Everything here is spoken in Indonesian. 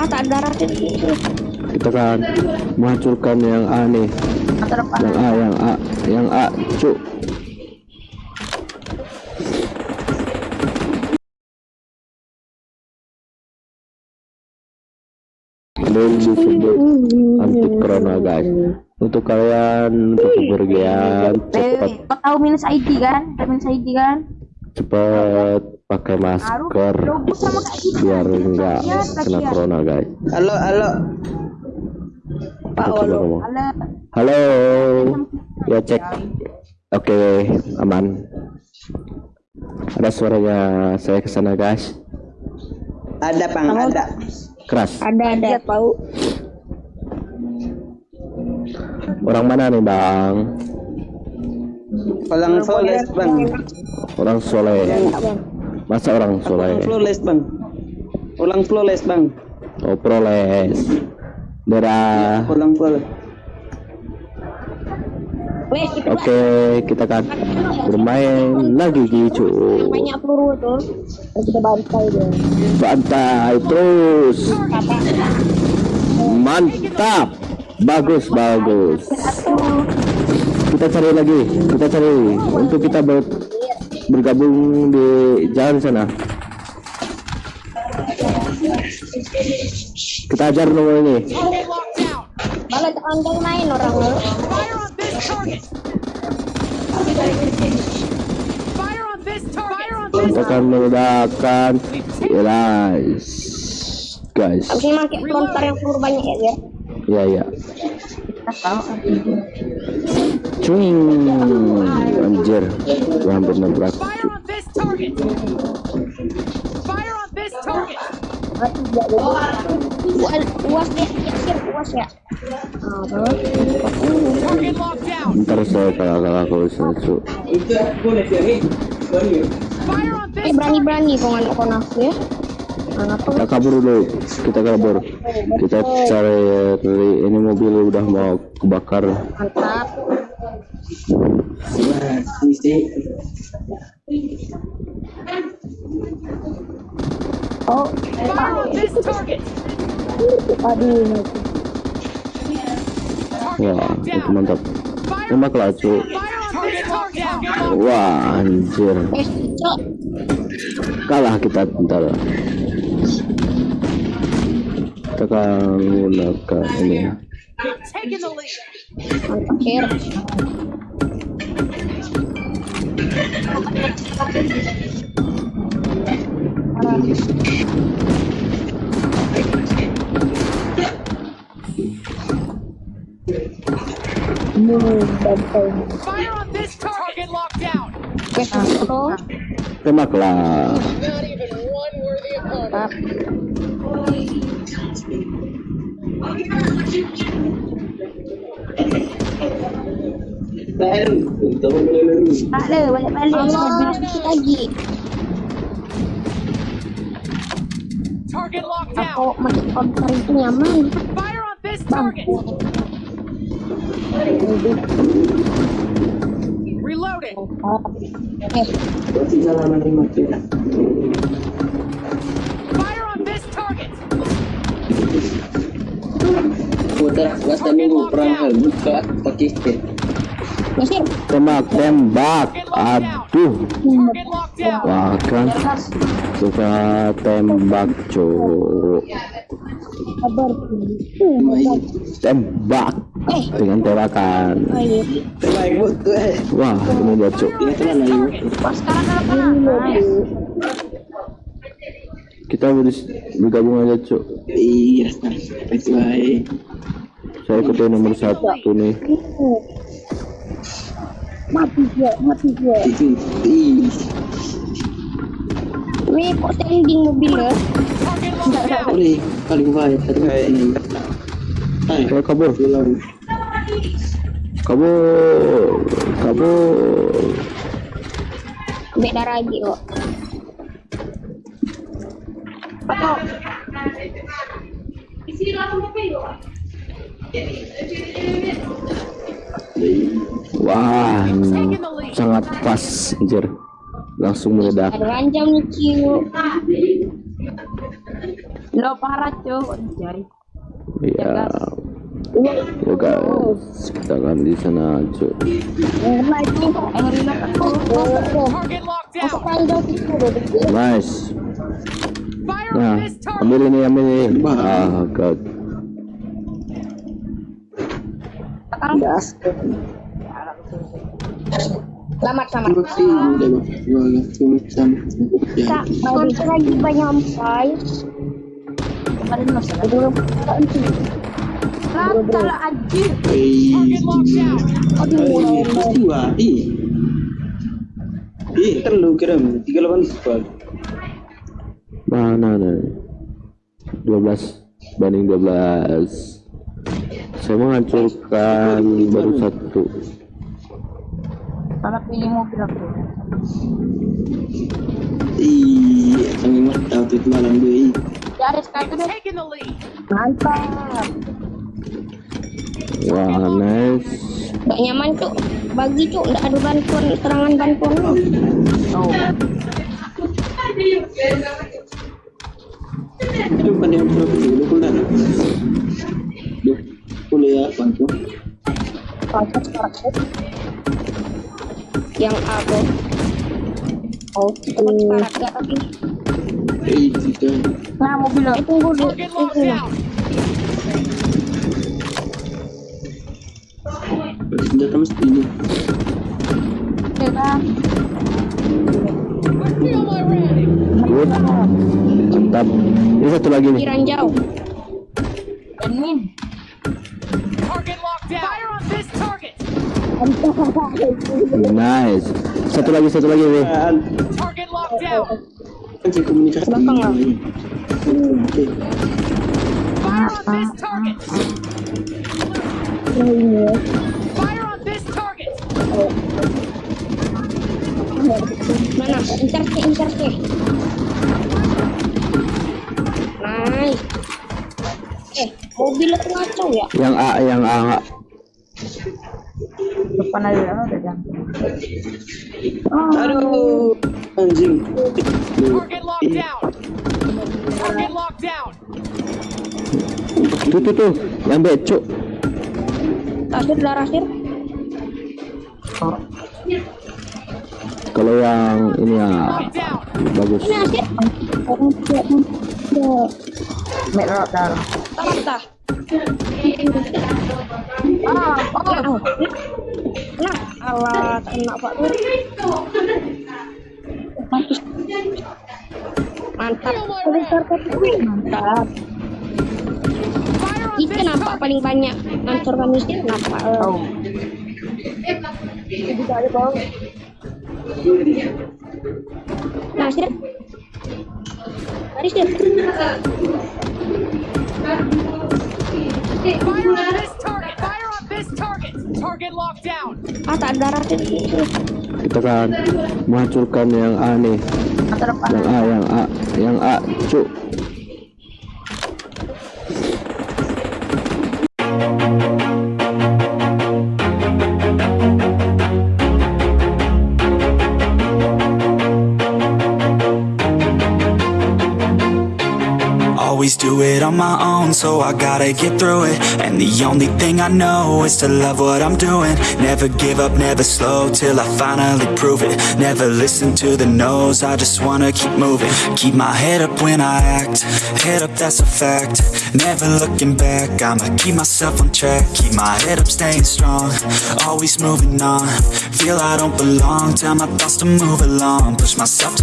Ah, tak ada ratin itu. Kita kan menghancurkan yang A nih. Yang A, yang A, yang A, cuk. Anti corona guys. Untuk kalian untuk kepergian cepat kau tahu minus ID kan? Tahu minus ID kan? cepat pakai masker gitu. biar enggak Ya, kena kasihan. corona guys. Halo, halo. Coba ngomong. Halo. Halo. Ya cek. Oke, aman. Ada suaranya saya ke sana, guys. Ada, Bang, ada. Keras. Ada ada tahu. Orang mana nih, Bang? Orang flawless, Bang. Orang soleh. Masa orang soleh? Orang flawless, Bang. Ulang flawless, Bang. Oh, proles. Dadah. Ulang flawless. Wes, kita Oke, kita kan bermain lagi gitu. banyak peluru tuh. Kita bantai dia. Bantai terus. Mantap. Bagus, bagus. Kita cari lagi. Kita cari untuk kita ber- bergabung di jalan sana. Kita ajar nomor ini. Malah andai main orang lu. Kita akan meledakkan. Guys. Guys. Habis ini pakai lontar yang peluru banyak ya, biar. Ya, ya. Cuing. Anjir. Gua hampir nabrak. Uas, uas deh, ya, uas ya. Ah. Ntar saya kalah-kalah kalau sesuatu. Eh, berani-berani kau nafsu ya. Kita kabur dulu. Kita kabur. Kita cari ini mobil udah mau kebakar. mantap. Wah, itu mantap. Tembaklah, cu. Wah, anjir. Kalah kita bentar. Kita akan menggunakan ini. Mantap, sir. Wes, tuh. Tembaklah. Tak ada, balik-balik. Sikit lagi. Aku masih konter itu nyaman. Reloading. Fire on this target. Putar dan minggu perang stick. Mesir. Tembak, tembak. Aduh. Target locked down. Wah, kan suka tembak. Kabar. Tembak dengan tembakan. Wah, ini dia, sekarang. Kita ber- bergabung aja, cu. Iya. Saya ikut yang nomor satu nih. Mati dia, mati dia. Itu, ih. Wih, kok standing mobil ya? Target locked down. Boleh, paling baik. Tadi ini. Hai, kabur, kabur, kabur. Beda lagi kok. Apa? Wah, ini Taking the lead. sangat pas, anjir. Langsung meledak. Ranjang nih, Ciu. Lo parah cuy. Anjay. Ya. Ya guys, kita akan di sana aja dikit. Nice. Nah, ambil ini, ambil ini. Ah, god. gas Selamat, selamat. Kak, mau bisa lagi banyak sampai. Kemarin anjir. locked down. aduh, mulai dua ih ih kan lu kira tiga delapan sebuah Mana nih? 12 banding 12. Saya menghancurkan baru satu. Salah pilih mobil aku. ih kami mah outfit malam gue Ya ada satu deh. Mantap. Wah, nice. Gak nyaman tuh. Bagi tuh, nggak ada bantuan, serangan bantuan. Oh. itu bukan yang berapa sih lu kuliah kuliah bantu Paket, paket. Yang aku. Tapi. eh tiga Nah mobil lo. Eh, tunggu ini. down. senjata mesti ini. Good. Mantap. Ini satu lagi nih. Pikiran jauh. Admin. Nice. Satu lagi, satu lagi nih. kan Target locked down. kan saya komunikasi Belakang lah. oke Fire on this target. Fire on this target. Mana? Incar ke, incar ke. Nice. Eh, mobil itu ngaco ya? Yang A, yang A. Aja udah jangan. aduh anjing Target locked down. Target locked down. Tuh, tuh, tuh. Yang B, cuk. Tasir darah sir. Kalau yang ini ya bagus. Ini. Mek lo darah. Tamat dah. Ah, oh. Nah, alat enak pak tuh. Mantap. Mantap. Itu this kenapa paling banyak hancurkan miskin kenapa? Eh, Oh. Nah, sir. Mari sir. Fire on this Ah, tak ada sir. Kita kan menghancurkan yang A nih. Yang A, yang A, yang A, cuk. Always do it on my own, so I gotta get through it. And the only thing I know is to love what I'm doing. Never give up, never slow till I finally prove it. Never listen to the no's, I just wanna keep moving. Keep my head up when I act, head up, that's a fact. Never looking back, I'ma keep myself on track. Keep my head up, staying strong, always moving on. Feel I don't belong, tell my thoughts to move along. Push myself to